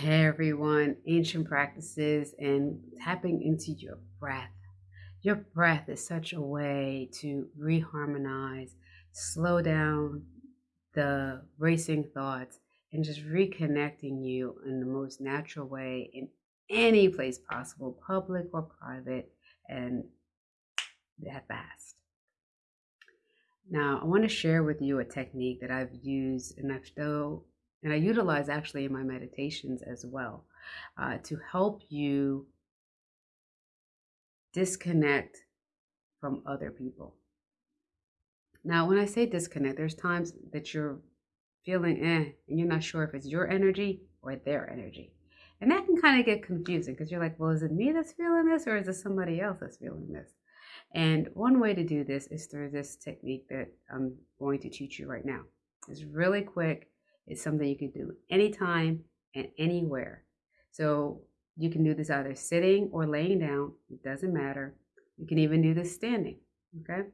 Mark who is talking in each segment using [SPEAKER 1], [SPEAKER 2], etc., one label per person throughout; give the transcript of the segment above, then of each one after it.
[SPEAKER 1] Hey everyone, ancient practices and tapping into your breath. Your breath is such a way to reharmonize, slow down the racing thoughts, and just reconnecting you in the most natural way in any place possible, public or private, and that fast. Now, I want to share with you a technique that I've used and I've still and I utilize actually in my meditations as well uh, to help you disconnect from other people. Now, when I say disconnect, there's times that you're feeling eh, and you're not sure if it's your energy or their energy. And that can kind of get confusing because you're like, well, is it me that's feeling this or is it somebody else that's feeling this? And one way to do this is through this technique that I'm going to teach you right now. It's really quick it's something you can do anytime and anywhere. So you can do this either sitting or laying down. It doesn't matter. You can even do this standing. Okay.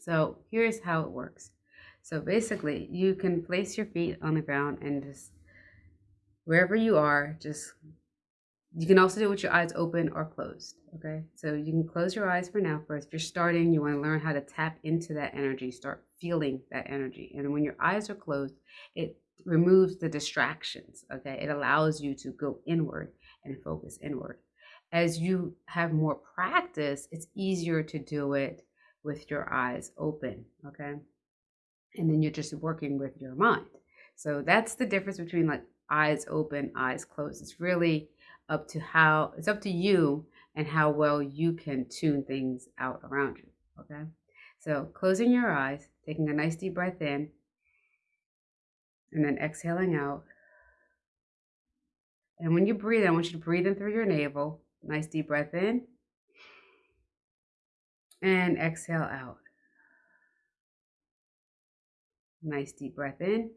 [SPEAKER 1] So here's how it works. So basically, you can place your feet on the ground and just wherever you are, just you can also do it with your eyes open or closed. Okay. So you can close your eyes for now first. If you're starting, you want to learn how to tap into that energy, start feeling that energy. And when your eyes are closed, it removes the distractions. Okay. It allows you to go inward and focus inward. As you have more practice, it's easier to do it with your eyes open. Okay. And then you're just working with your mind. So that's the difference between like eyes open, eyes closed. It's really up to how it's up to you and how well you can tune things out around you. Okay. So closing your eyes, taking a nice deep breath in, and then exhaling out. And when you breathe, I want you to breathe in through your navel. Nice deep breath in. And exhale out. Nice deep breath in.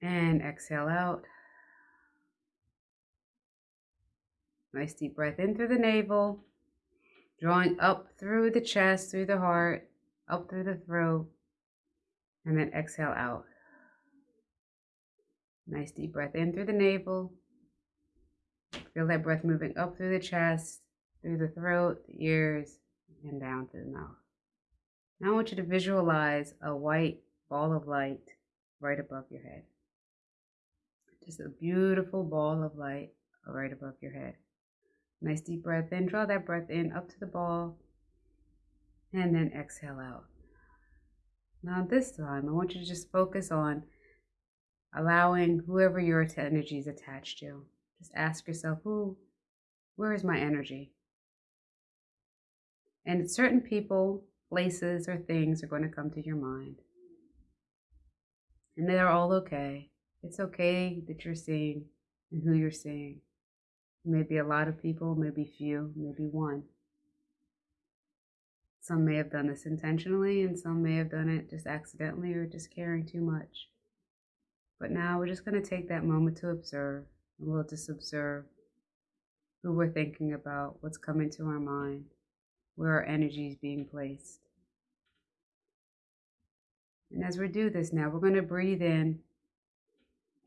[SPEAKER 1] And exhale out. Nice deep breath in through the navel, drawing up through the chest, through the heart, up through the throat, and then exhale out. Nice deep breath in through the navel. Feel that breath moving up through the chest, through the throat, the ears, and down to the mouth. Now I want you to visualize a white ball of light right above your head. Just a beautiful ball of light right above your head. Nice deep breath in. Draw that breath in up to the ball. And then exhale out. Now, this time, I want you to just focus on allowing whoever your energy is attached to. Just ask yourself, who, where is my energy? And certain people, places, or things are going to come to your mind. And they're all okay. It's okay that you're seeing and who you're seeing. Maybe a lot of people, maybe few, maybe one. Some may have done this intentionally, and some may have done it just accidentally or just caring too much. But now we're just going to take that moment to observe, and we'll just observe who we're thinking about, what's coming to our mind, where our energy is being placed. And as we do this now, we're going to breathe in,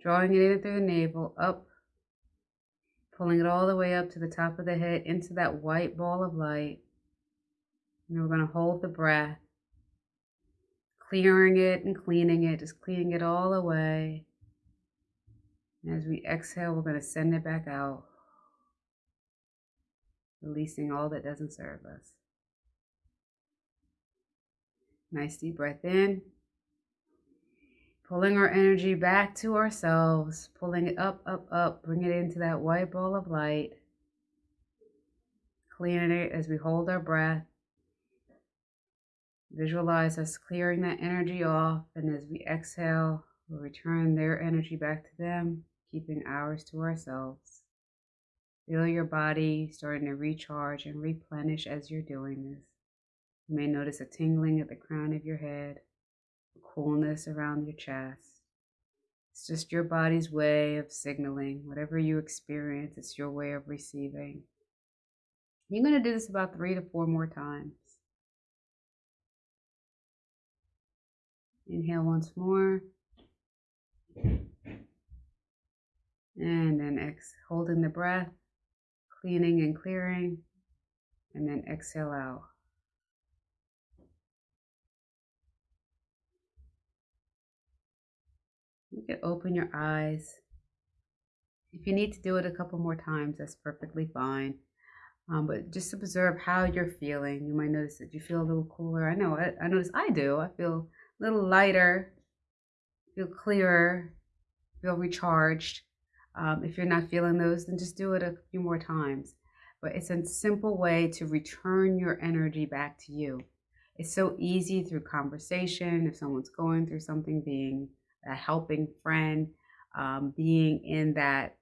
[SPEAKER 1] drawing it in through the navel, up pulling it all the way up to the top of the head into that white ball of light. And we're going to hold the breath, clearing it and cleaning it, just cleaning it all away. And as we exhale, we're going to send it back out, releasing all that doesn't serve us. Nice deep breath in. Pulling our energy back to ourselves, pulling it up, up, up, bring it into that white ball of light. Clearing it as we hold our breath. Visualize us clearing that energy off, and as we exhale, we'll return their energy back to them, keeping ours to ourselves. Feel your body starting to recharge and replenish as you're doing this. You may notice a tingling at the crown of your head coolness around your chest. It's just your body's way of signaling whatever you experience, it's your way of receiving. You're going to do this about three to four more times. Inhale once more. And then ex holding the breath, cleaning and clearing, and then exhale out. You can open your eyes. If you need to do it a couple more times, that's perfectly fine. Um, but just observe how you're feeling. You might notice that you feel a little cooler. I know, I, I notice I do. I feel a little lighter, feel clearer, feel recharged. Um, if you're not feeling those, then just do it a few more times. But it's a simple way to return your energy back to you. It's so easy through conversation. If someone's going through something, being a helping friend, um, being in that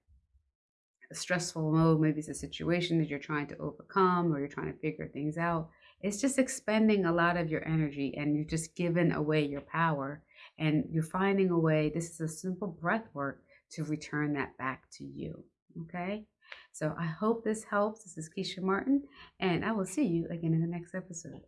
[SPEAKER 1] stressful mode, maybe it's a situation that you're trying to overcome or you're trying to figure things out. It's just expending a lot of your energy and you're just giving away your power and you're finding a way. This is a simple breath work to return that back to you. Okay. So I hope this helps. This is Keisha Martin, and I will see you again in the next episode.